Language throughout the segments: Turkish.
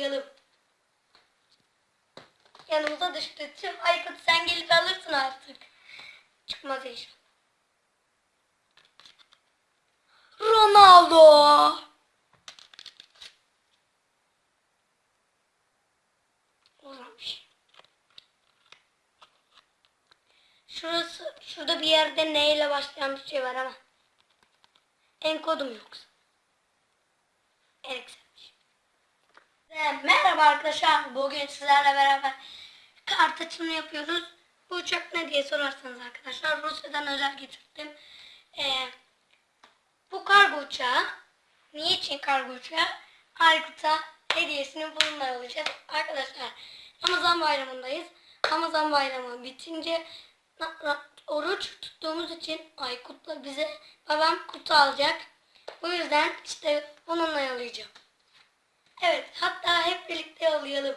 yollayalım. Yanımıza düştü. Tüm Aykut sen gelip alırsın artık. Çıkmaz inşallah. Ronaldo. Olmamış. Şurası, şurada bir yerde ne ile başlayan bir şey var ama. Enkodum yoksa. Eriksenmiş. Ve merhaba arkadaşlar. Bugün sizlerle beraber kart açımını yapıyoruz. Bu uçak ne diye sorarsanız arkadaşlar Rusya'dan özel getirdim. Ee, bu kargo uçağı niçin kargo uçağı? Aykut'a hediyesini bununla alacağız. Arkadaşlar Ramazan bayramındayız. Ramazan bayramı bitince oruç tuttuğumuz için Aykut'la bize babam kutu alacak. Bu yüzden işte onunla yollayacağım. Evet hatta hep birlikte yollayalım.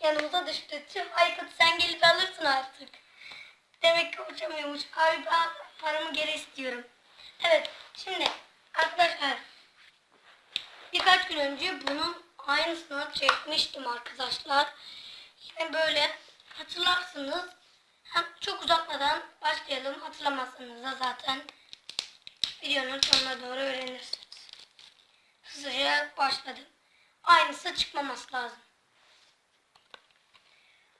Yanımıza düştü. Tüm Aykut sen gelip alırsın artık. Demek ki uçamıyormuş. Abi ben paramı geri istiyorum. Evet şimdi arkadaşlar birkaç gün önce bunun aynısını çekmiştim arkadaşlar. Yine böyle hatırlarsınız. Hem çok uzatmadan başlayalım. Hatırlamazsınız da zaten videonun sonuna doğru öğrenirsiniz. Hızlıca başladım. Aynısı çıkmaması lazım.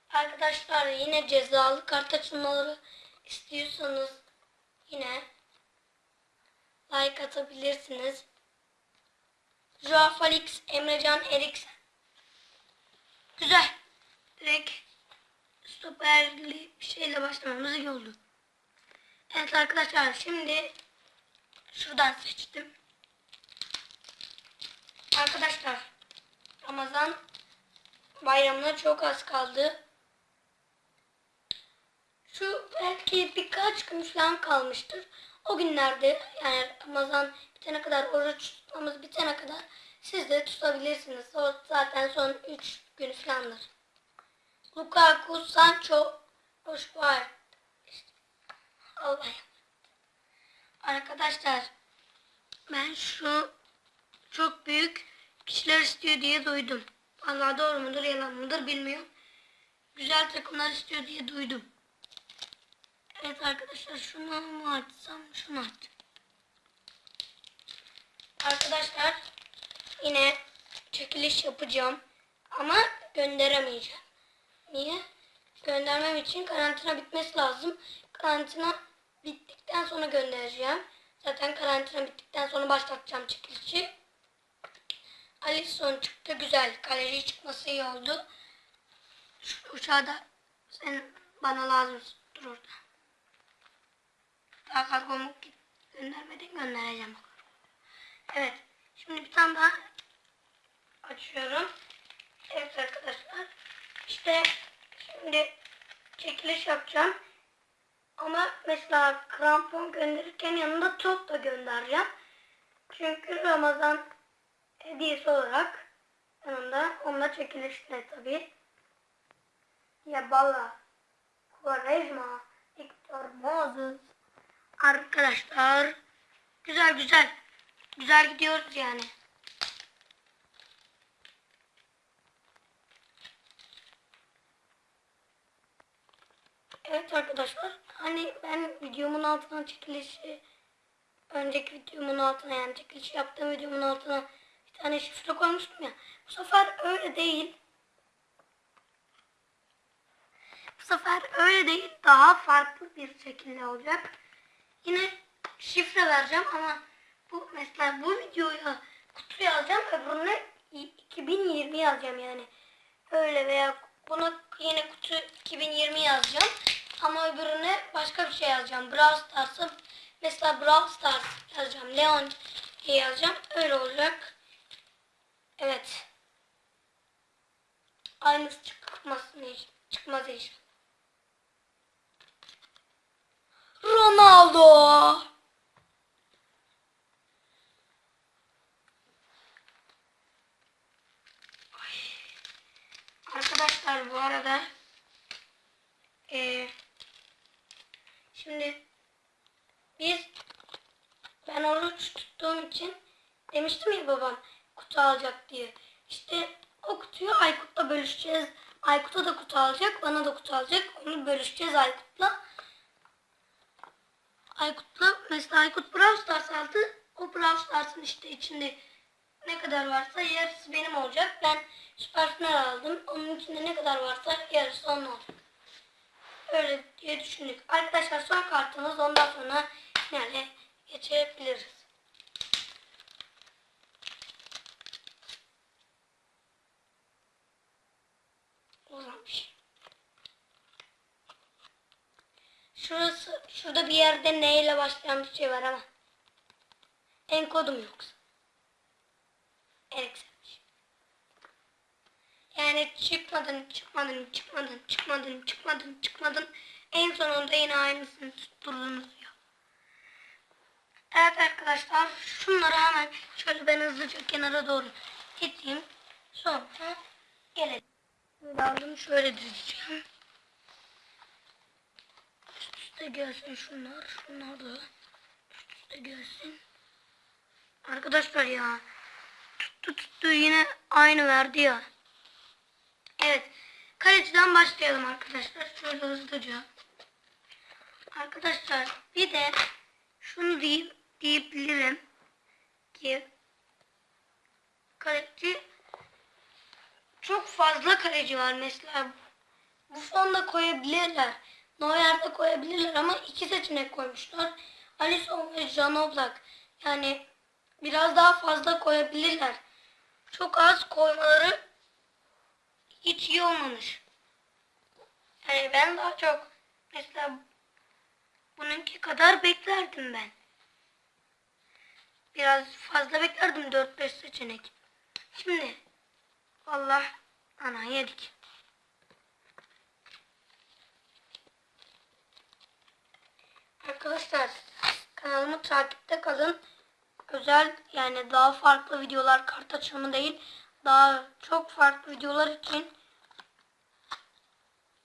Arkadaşlar yine cezalı kart açılmaları istiyorsanız yine like atabilirsiniz. Felix, Emrecan Eriksen. Güzel. Direkt stoperli bir şeyle başlamamız iyi oldu. Evet arkadaşlar şimdi şuradan seçtim. Arkadaşlar Ramazan bayramına çok az kaldı. Şu belki birkaç gün falan kalmıştır. O günlerde yani Ramazan bitene kadar oruç tutmamız bitene kadar siz de tutabilirsiniz. O zaten son 3 gün falandır. Lukaku, Sancho, Roşvar. Allah'ım. Arkadaşlar ben şu çok büyük kişiler istiyor diye duydum. Vallahi doğru mudur yalan mıdır bilmiyorum. Güzel takımlar istiyor diye duydum. Evet arkadaşlar şunu mu açsam şunu aç. Arkadaşlar yine çekiliş yapacağım ama gönderemeyeceğim. Niye? Göndermem için karantina bitmesi lazım. Karantina bittikten sonra göndereceğim. Zaten karantina bittikten sonra başlatacağım çekilişi. Alisson çıktı güzel. Kaleci çıkması iyi oldu. Şu uçağı da sen bana lazım dur orada. Daha kargomu göndermeden göndereceğim. Evet. Şimdi bir tane daha açıyorum. Evet arkadaşlar. İşte şimdi çekiliş yapacağım. Ama mesela krampon gönderirken yanında top da göndereceğim. Çünkü Ramazan hediyesi olarak yanında onunla çekilişle tabi. Yabala, Quaresma, Victor Moses. Arkadaşlar güzel güzel. Güzel gidiyoruz yani. Evet arkadaşlar hani ben videomun altına çekilişi önceki videomun altına yani çekiliş yaptığım videomun altına tane şifre koymuştum ya. Bu sefer öyle değil. Bu sefer öyle değil. Daha farklı bir şekilde olacak. Yine şifre vereceğim ama bu mesela bu videoya kutu yazacağım öbürüne 2020 yazacağım yani. Öyle veya buna yine kutu 2020 yazacağım. Ama öbürüne başka bir şey yazacağım. Brawl Stars'a mesela Brawl Stars yazacağım. Leon yazacağım. Öyle olacak. Evet. Aynısı hiç. Çıkmaz inşallah. Ronaldo. Arkadaşlar bu arada eee şimdi biz ben oruç tuttuğum için demiştim ya babam kutu alacak diye. İşte o kutuyu Aykut'la bölüşeceğiz. Aykut'a da kutu alacak, bana da kutu alacak. Onu bölüşeceğiz Aykut'la. Aykut'la mesela Aykut Brawl Stars aldı. O Brawl Stars'ın işte içinde ne kadar varsa yarısı benim olacak. Ben Süper Final aldım. Onun içinde ne kadar varsa yarısı onun olacak. Öyle diye düşündük. Arkadaşlar son kartımız ondan sonra finale geçebiliriz. Uzamış. Şurası, şurada bir yerde ne ile başlayan bir şey var ama. Enkodum yoksa. Eriksenmiş. Yani çıkmadın, çıkmadın, çıkmadın, çıkmadın, çıkmadın, çıkmadın. En sonunda yine aynısını tutturdunuz ya. Evet arkadaşlar şunları hemen şöyle ben hızlıca kenara doğru iteyim. Sonra gelelim. Aldım şöyle dizeceğim. Üst üste gelsin şunlar. Şunlar da üst üste gelsin. Arkadaşlar ya tuttu tuttu yine aynı verdi ya. Evet. Kaleciden başlayalım arkadaşlar. Şöyle hızlıca. Arkadaşlar bir de şunu deyip diyebilirim ki kaleci çok fazla kaleci var mesela bu fonda koyabilirler. Neuer'de koyabilirler ama iki seçenek koymuşlar. Alisson ve Jan Oblak. Yani biraz daha fazla koyabilirler. Çok az koymaları hiç iyi olmamış. Yani ben daha çok mesela bununki kadar beklerdim ben. Biraz fazla beklerdim 4-5 seçenek. Şimdi Allah ana yedik. Arkadaşlar kanalımı takipte kalın. Özel yani daha farklı videolar kart açılımı değil. Daha çok farklı videolar için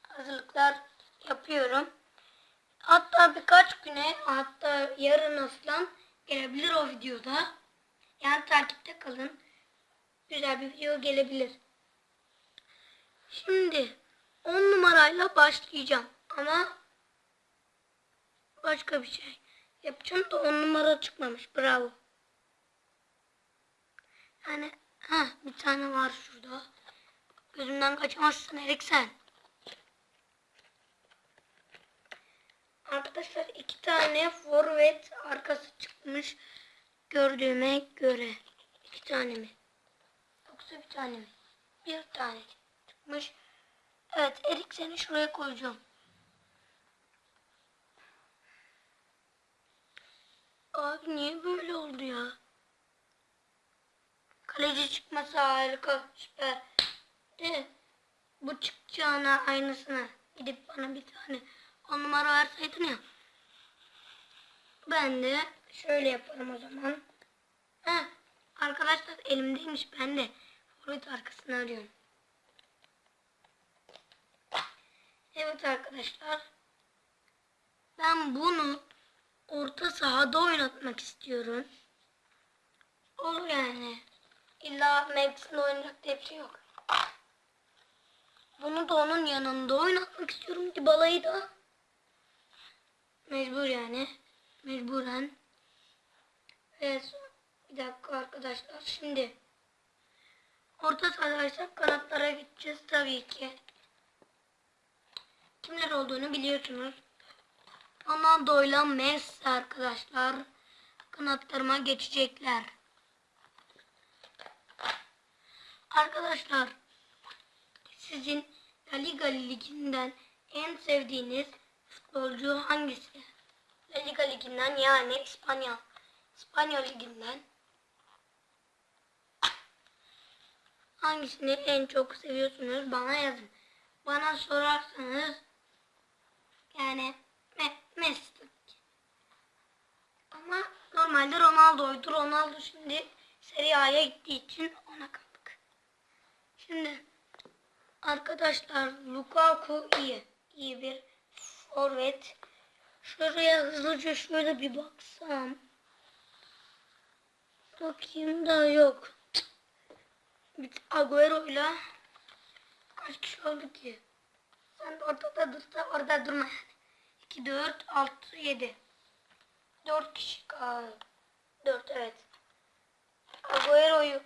hazırlıklar yapıyorum. Hatta birkaç güne hatta yarın falan gelebilir o videoda. Yani takipte kalın. Güzel bir video gelebilir. Şimdi 10 numarayla başlayacağım. Ama başka bir şey yapacağım da 10 numara çıkmamış. Bravo. Yani ha bir tane var şurada. Gözümden kaçamazsın Eriksen. Arkadaşlar iki tane forvet arkası çıkmış gördüğüme göre. iki tane mi? Yoksa bir tane mi? Bir tane çıkmış. Evet Eriksen'i şuraya koyacağım. Abi niye böyle oldu ya? Kaleci çıkması harika süper. De bu çıkacağına aynısını gidip bana bir tane on numara verseydin ya. Ben de şöyle yaparım o zaman. Heh, arkadaşlar elimdeymiş ben de forvet arkasını arıyorum. Evet arkadaşlar. Ben bunu orta sahada oynatmak istiyorum. Olur yani. İlla mevkisinde oynayacak diye şey yok. Bunu da onun yanında oynatmak istiyorum ki balayı da. Mecbur yani. Mecburen. Evet. Bir dakika arkadaşlar. Şimdi orta sahadaysak kanatlara gideceğiz tabii ki. Kimler olduğunu biliyorsunuz. Ronaldo ile Messi arkadaşlar kanatlarıma geçecekler. Arkadaşlar sizin La Liga liginden en sevdiğiniz futbolcu hangisi? La Liga liginden yani İspanya İspanya liginden hangisini en çok seviyorsunuz bana yazın. Bana sorarsanız yani Me Messi tabii ki. Ama normalde Ronaldo'ydu. Ronaldo şimdi Serie A'ya gittiği için ona kaldık. Şimdi arkadaşlar Lukaku iyi. İyi bir forvet. Şuraya hızlıca şöyle bir baksam. Bakayım da yok. bir Agüero'yla kaç kişi oldu ki? Sen de ortada dursa orada durma yani. 2, 4, 6, 7. 4 kişi kaldı. 4 evet. Agüero'yu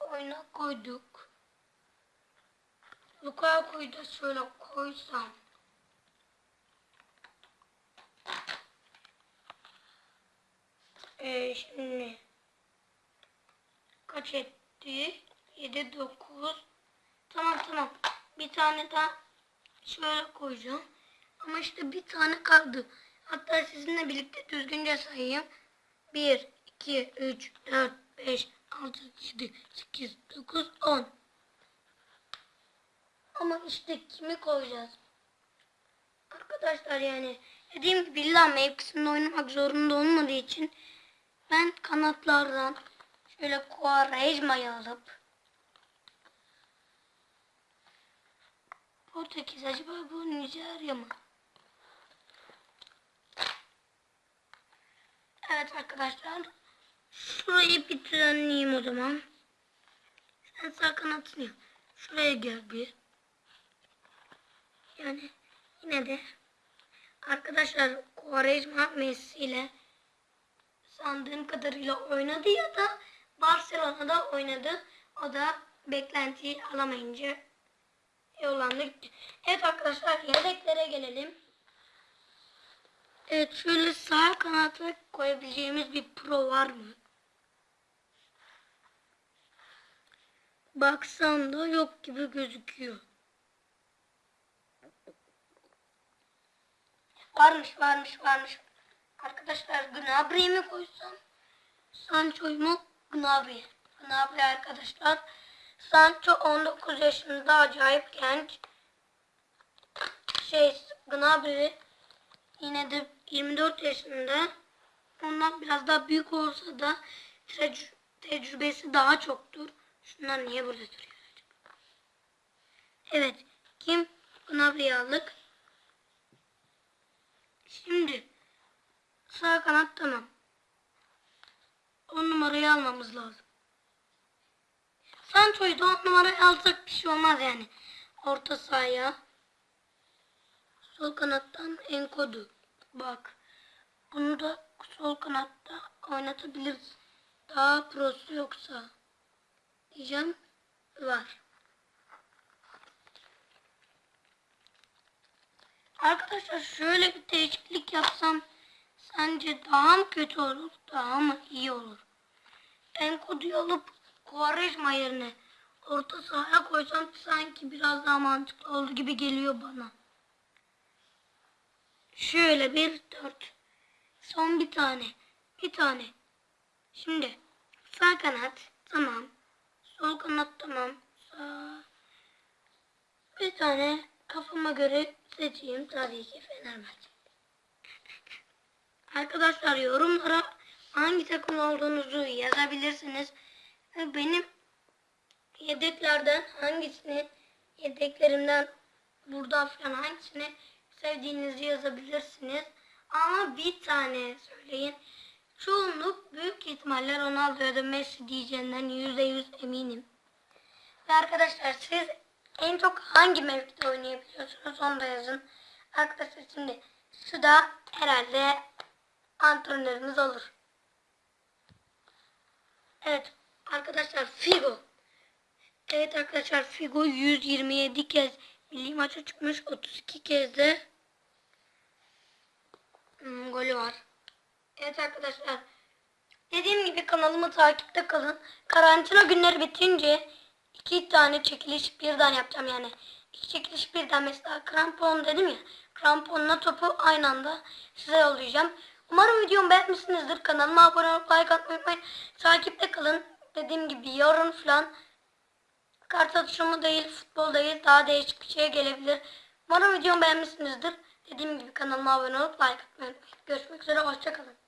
oyuna koyduk. Lukaku'yu da şöyle koysam. Ee, şimdi kaç etti? 7, 9. Tamam tamam. Bir tane daha şöyle koyacağım. Ama işte bir tane kaldı. Hatta sizinle birlikte düzgünce sayayım. 1, 2, 3, 4, 5, 6, 7, 8, 9, 10. Ama işte kimi koyacağız? Arkadaşlar yani dediğim gibi illa mevkisinde oynamak zorunda olmadığı için ben kanatlardan şöyle Quaresma'yı alıp Portekiz acaba bu Nijerya mı? Evet arkadaşlar. Şurayı bir o zaman. Sen sağ kanatını yap. Şuraya gel bir. Yani yine de arkadaşlar Quaresma Messi ile sandığım kadarıyla oynadı ya da Barcelona'da oynadı. O da beklentiyi alamayınca yollandı gitti. Evet arkadaşlar yedeklere gelelim. Evet şöyle sağ kanata koyabileceğimiz bir pro var mı? Baksam da yok gibi gözüküyor. Varmış varmış varmış. Arkadaşlar Gnabry'i mi koysam? Sancho'yu mu? Gnabry. Gnabry arkadaşlar. Sancho 19 yaşında acayip genç. Şey Gnabry yine de 24 yaşında. Ondan biraz daha büyük olsa da tec- tecrübesi daha çoktur. Şunlar niye burada duruyor? Evet. Kim? Gnabry'i aldık. Şimdi sağ kanat tamam. 10 numarayı almamız lazım. Sancho'yu da 10 numarayı alsak bir şey olmaz yani. Orta sahaya. Sol kanattan Enkodu. Bak. Bunu da sol kanatta oynatabiliriz. Daha prosu yoksa. Diyeceğim. Var. Arkadaşlar şöyle bir değişiklik yapsam sence daha mı kötü olur, daha mı iyi olur? Enkodu'yu alıp Quaresma yerine orta sahaya koysam sanki biraz daha mantıklı oldu gibi geliyor bana. Şöyle bir dört. Son bir tane. Bir tane. Şimdi sağ kanat tamam. Sol kanat tamam. Sağ. Bir tane kafama göre seçeyim tabii ki Fenerbahçe. Arkadaşlar yorumlara hangi takım olduğunuzu yazabilirsiniz. Benim yedeklerden hangisini yedeklerimden buradan falan hangisini sevdiğinizi yazabilirsiniz. Ama bir tane söyleyin. Çoğunluk büyük ihtimalle Ronaldo ya da Messi diyeceğinden yüzde yüz eminim. Ve arkadaşlar siz en çok hangi mevkide oynayabiliyorsunuz onu da yazın. Arkadaşlar şimdi şu da herhalde antrenörümüz olur. Evet arkadaşlar Figo. Evet arkadaşlar Figo 127 kez milli maça çıkmış 32 kez de hmm, golü var. Evet arkadaşlar dediğim gibi kanalımı takipte kalın. Karantina günleri bitince iki tane çekiliş birden yapacağım yani. İki çekiliş birden mesela krampon dedim ya. Kramponla topu aynı anda size yollayacağım. Umarım videomu beğenmişsinizdir. Kanalıma abone olup like atmayı unutmayın. Takipte kalın. Dediğim gibi yarın falan kart atışımı değil, futbol değil daha değişik bir şey gelebilir. Umarım videomu beğenmişsinizdir. Dediğim gibi kanalıma abone olup like atmayı unutmayın. Görüşmek üzere, hoşçakalın.